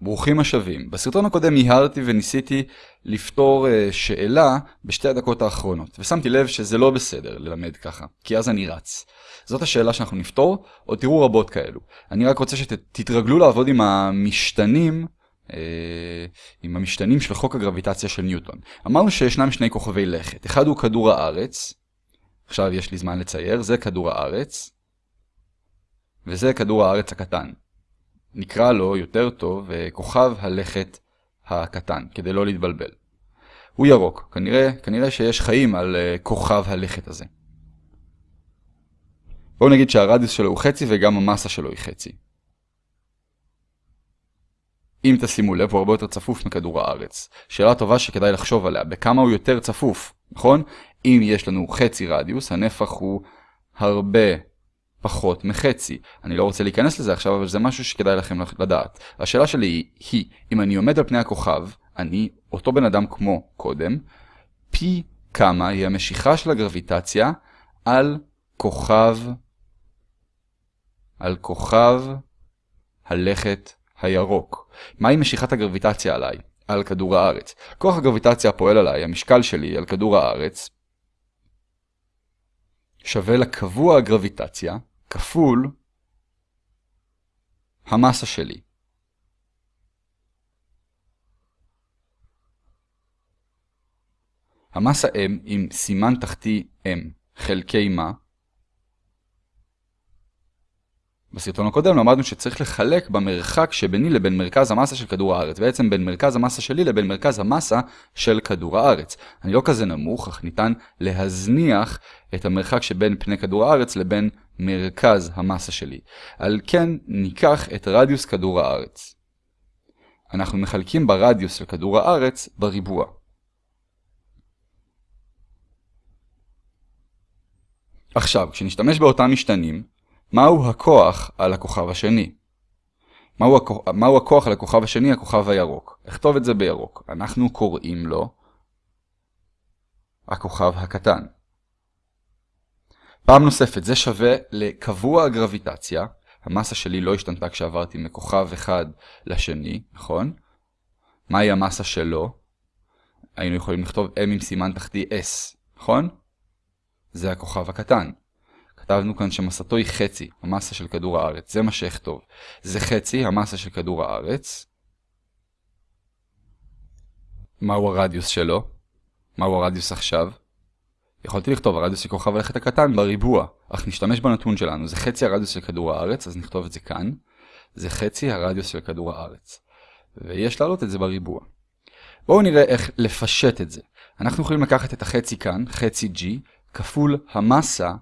ברוכים השבים. בסרטון הקודם מיהרתי וניסיתי לפתור uh, שאלה בשתי הדקות האחרונות, ושמתי לב שזה לא בסדר ללמד ככה, כי אז אני רץ. זאת השאלה שאנחנו נפתור, עוד תראו רבות כאלו. אני רק רוצה שתתרגלו לעבוד עם המשתנים, uh, עם המשתנים של חוק הגרביטציה של ניוטון. אמרנו שישנם שני כוכבי לכת, אחד הוא כדור הארץ, עכשיו יש לי זמן לצייר, זה כדור הארץ, וזה כדור הארץ הקטן. נקרא לו יותר טוב כוכב הלכת הקטן, כדי לא להתבלבל. הוא ירוק, כנראה, כנראה שיש חיים על uh, כוכב הלכת הזה. בואו נגיד שהרדיוס שלו הוא חצי וגם המסה שלו היא חצי. אם תשימו לב, הוא הרבה יותר צפוף מכדור הארץ. שאלה טובה שכדאי לחשוב עליה, בכמה הוא יותר צפוף, נכון? אם יש לנו חצי רדיוס, הנפח הוא הרבה פחות מחצי. אני לא רוצה להיכנס לזה עכשיו, אבל זה משהו שכדאי לכם לדעת. השאלה שלי היא, אם אני עומד על פני הכוכב, אני אותו בן אדם כמו קודם, פי כמה היא המשיכה של הגרביטציה על כוכב, על כוכב הלכת הירוק. מהי משיכת הגרביטציה עליי? על כדור הארץ. כוח הגרביטציה הפועל עליי, המשקל שלי על כדור הארץ, שווה לקבוע הגרביטציה, כפול המסה שלי. המסה m עם סימן תחתי m חלקי מה בסרטון הקודם למדנו שצריך לחלק במרחק שביני לבין מרכז המסה של כדור הארץ, בעצם בין מרכז המסה שלי לבין מרכז המסה של כדור הארץ. אני לא כזה נמוך, אך ניתן להזניח את המרחק שבין פני כדור הארץ לבין מרכז המסה שלי. על כן ניקח את רדיוס כדור הארץ. אנחנו מחלקים ברדיוס של כדור הארץ בריבוע. עכשיו, כשנשתמש באותם משתנים, מהו הכוח על הכוכב השני? מהו, הכוח, מהו הכוח על הכוכב השני, הכוכב הירוק? אכתוב את זה בירוק. אנחנו קוראים לו הכוכב הקטן. פעם נוספת, זה שווה לקבוע הגרביטציה. המסה שלי לא השתנתה כשעברתי מכוכב אחד לשני, נכון? מהי המסה שלו? היינו יכולים לכתוב M עם סימן תחתי S, נכון? זה הכוכב הקטן. כתבנו כאן שמסתו היא חצי, המסה של כדור הארץ. זה מה שאכתוב. זה חצי, המסה של כדור הארץ. מהו הרדיוס שלו? מהו הרדיוס עכשיו? יכולתי לכתוב הרדיוס של כוכב הלכת הקטן בריבוע, אך נשתמש בנתון שלנו. זה חצי הרדיוס של כדור הארץ, אז נכתוב את זה כאן. זה חצי הרדיוס של כדור הארץ. ויש להעלות את זה בריבוע. בואו נראה איך לפשט את זה. אנחנו יכולים לקחת את החצי כאן, חצי g, כפול המסה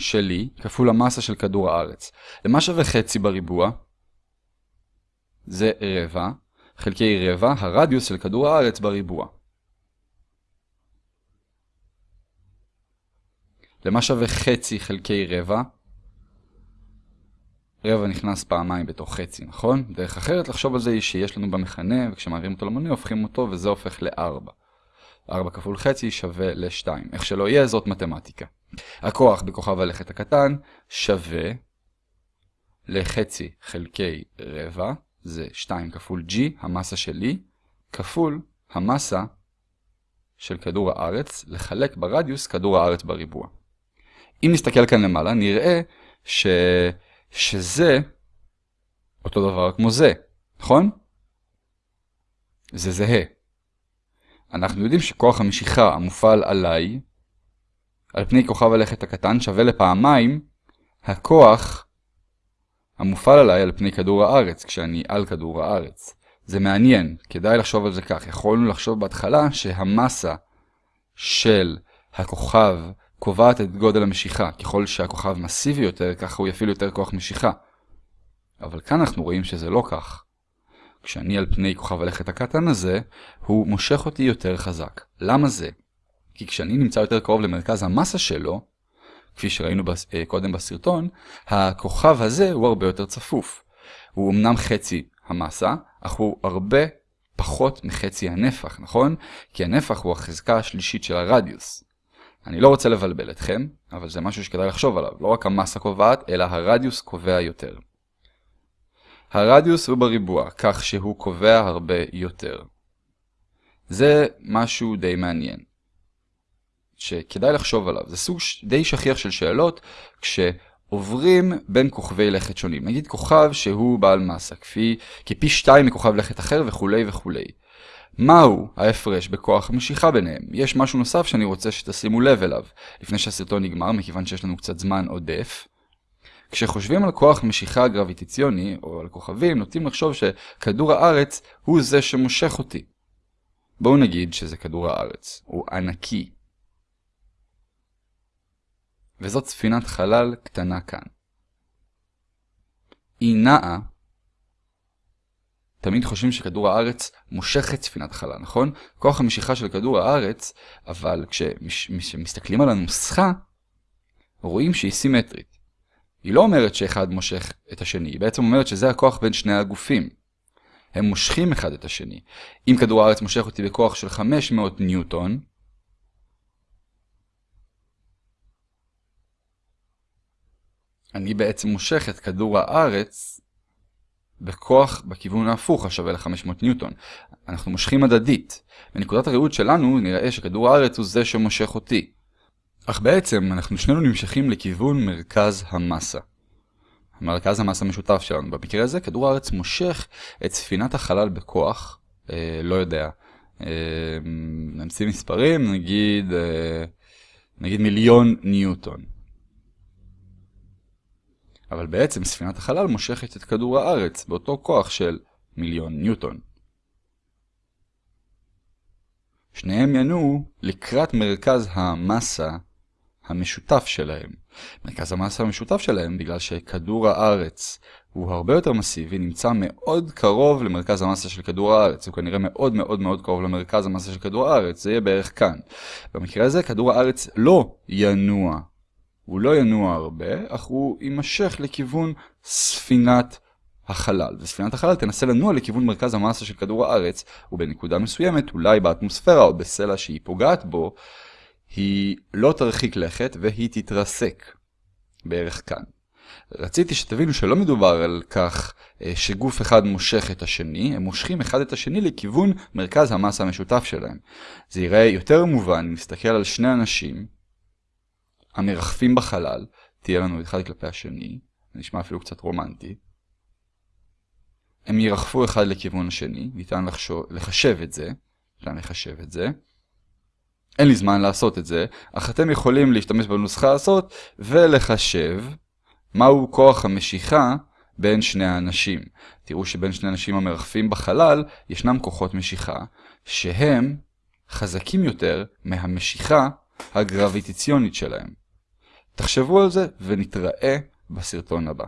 שלי כפול המסה של כדור הארץ. למה שווה חצי בריבוע? זה רבע, חלקי רבע, הרדיוס של כדור הארץ בריבוע. למה שווה חצי חלקי רבע? רבע נכנס פעמיים בתוך חצי, נכון? דרך אחרת לחשוב על זה היא שיש לנו במכנה, וכשמעבירים אותו למונה הופכים אותו וזה הופך ל-4. 4 כפול חצי שווה ל-2. איך שלא יהיה, זאת מתמטיקה. הכוח בכוכב הלכת הקטן שווה לחצי חלקי רבע, זה 2 כפול g, המסה שלי, כפול המסה של כדור הארץ, לחלק ברדיוס כדור הארץ בריבוע. אם נסתכל כאן למעלה, נראה ש... שזה אותו דבר כמו זה, נכון? זה זהה. אנחנו יודעים שכוח המשיכה המופעל עליי, על פני כוכב הלכת הקטן, שווה לפעמיים הכוח המופעל עליי על פני כדור הארץ, כשאני על כדור הארץ. זה מעניין, כדאי לחשוב על זה כך. יכולנו לחשוב בהתחלה שהמסה של הכוכב קובעת את גודל המשיכה. ככל שהכוכב מסיבי יותר, ככה הוא יפעיל יותר כוח משיכה. אבל כאן אנחנו רואים שזה לא כך. כשאני על פני כוכב הלכת הקטן הזה, הוא מושך אותי יותר חזק. למה זה? כי כשאני נמצא יותר קרוב למרכז המסה שלו, כפי שראינו בס... אה, קודם בסרטון, הכוכב הזה הוא הרבה יותר צפוף. הוא אמנם חצי המסה, אך הוא הרבה פחות מחצי הנפח, נכון? כי הנפח הוא החזקה השלישית של הרדיוס. אני לא רוצה לבלבל אתכם, אבל זה משהו שכדאי לחשוב עליו. לא רק המסה קובעת, אלא הרדיוס קובע יותר. הרדיוס הוא בריבוע, כך שהוא קובע הרבה יותר. זה משהו די מעניין, שכדאי לחשוב עליו. זה סוג די שכיח של שאלות, כשעוברים בין כוכבי לכת שונים. נגיד כוכב שהוא בעל מסה, כפי, כפי שתיים מכוכב לכת אחר וכולי וכולי. מהו ההפרש בכוח המשיכה ביניהם? יש משהו נוסף שאני רוצה שתשימו לב אליו, לפני שהסרטון נגמר, מכיוון שיש לנו קצת זמן עודף. כשחושבים על כוח משיכה גרביטציוני, או על כוכבים, נוטים לחשוב שכדור הארץ הוא זה שמושך אותי. בואו נגיד שזה כדור הארץ, הוא ענקי. וזאת ספינת חלל קטנה כאן. היא נעה תמיד חושבים שכדור הארץ מושך את ספינת החלל, נכון? כוח המשיכה של כדור הארץ, אבל כשמסתכלים על הנוסחה, רואים שהיא סימטרית. היא לא אומרת שאחד מושך את השני, היא בעצם אומרת שזה הכוח בין שני הגופים. הם מושכים אחד את השני. אם כדור הארץ מושך אותי בכוח של 500 ניוטון, אני בעצם מושך את כדור הארץ בכוח בכיוון ההפוך השווה ל-500 ניוטון. אנחנו מושכים הדדית. בנקודת הראות שלנו נראה שכדור הארץ הוא זה שמושך אותי. אך בעצם אנחנו שנינו נמשכים לכיוון מרכז המסה. מרכז המסה המשותף שלנו. במקרה הזה כדור הארץ מושך את ספינת החלל בכוח, אה, לא יודע, אה, נמציא מספרים, נגיד, אה, נגיד מיליון ניוטון. אבל בעצם ספינת החלל מושכת את כדור הארץ באותו כוח של מיליון ניוטון. שניהם ינועו לקראת מרכז המסה המשותף שלהם. מרכז המסה המשותף שלהם, בגלל שכדור הארץ הוא הרבה יותר מסיבי, נמצא מאוד קרוב למרכז המסה של כדור הארץ. הוא כנראה מאוד מאוד מאוד קרוב למרכז המסה של כדור הארץ, זה יהיה בערך כאן. במקרה הזה כדור הארץ לא ינוע הוא לא ינוע הרבה, אך הוא יימשך לכיוון ספינת החלל. וספינת החלל תנסה לנוע לכיוון מרכז המסה של כדור הארץ, ובנקודה מסוימת, אולי באטמוספירה או בסלע שהיא פוגעת בו, היא לא תרחיק לכת והיא תתרסק. בערך כאן. רציתי שתבינו שלא מדובר על כך אה, שגוף אחד מושך את השני, הם מושכים אחד את השני לכיוון מרכז המסה המשותף שלהם. זה ייראה יותר מובן אם נסתכל על שני אנשים המרחפים בחלל, תהיה לנו אחד כלפי השני, זה נשמע אפילו קצת רומנטי. הם ירחפו אחד לכיוון השני, ניתן לחשוב, לחשב את זה, ניתן לחשב את זה. אין לי זמן לעשות את זה, אך אתם יכולים להשתמש בנוסחה הזאת ולחשב מהו כוח המשיכה בין שני האנשים. תראו שבין שני האנשים המרחפים בחלל ישנם כוחות משיכה שהם חזקים יותר מהמשיכה הגרביטיציונית שלהם. תחשבו על זה ונתראה בסרטון הבא.